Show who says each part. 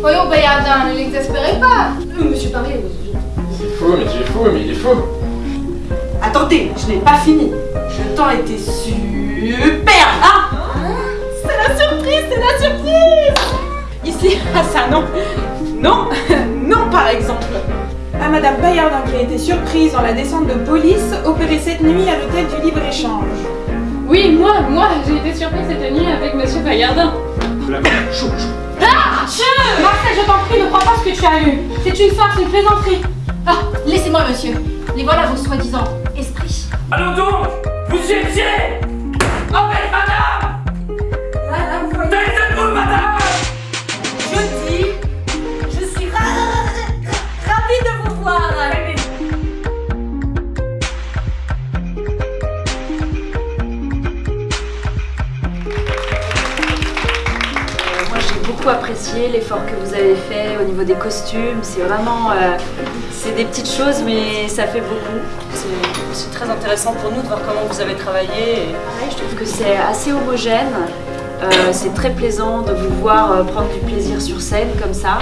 Speaker 1: Voyons, Bayardin, ne l'exaspérez pas.
Speaker 2: Euh, Monsieur Paris,
Speaker 3: C'est faux, mais c'est faux, mais il est faux.
Speaker 2: Attendez, je n'ai pas fini. Je temps était super Ah C'est la surprise, c'est la surprise Ici, ah ça non Non, non par exemple à Madame Bayardin qui a été surprise dans la descente de police opérée cette nuit à l'hôtel du libre-échange.
Speaker 4: Oui, moi, moi, j'ai été surprise cette nuit avec Monsieur Bayardin.
Speaker 3: Chou, chou.
Speaker 2: Ah Marcel, je t'en prie, ne crois pas ce que tu as lu. C'est une farce, une plaisanterie.
Speaker 5: Ah, laissez-moi, monsieur. Les voilà vos soi-disant esprits.
Speaker 6: Allons donc Vous étiez
Speaker 7: beaucoup apprécié l'effort que vous avez fait au niveau des costumes. C'est vraiment. euh, c'est des petites choses mais ça fait beaucoup. C'est très intéressant pour nous de voir comment vous avez travaillé. Et je trouve que c'est assez homogène. Euh, c'est très plaisant de vous voir euh, prendre du plaisir sur scène comme ça.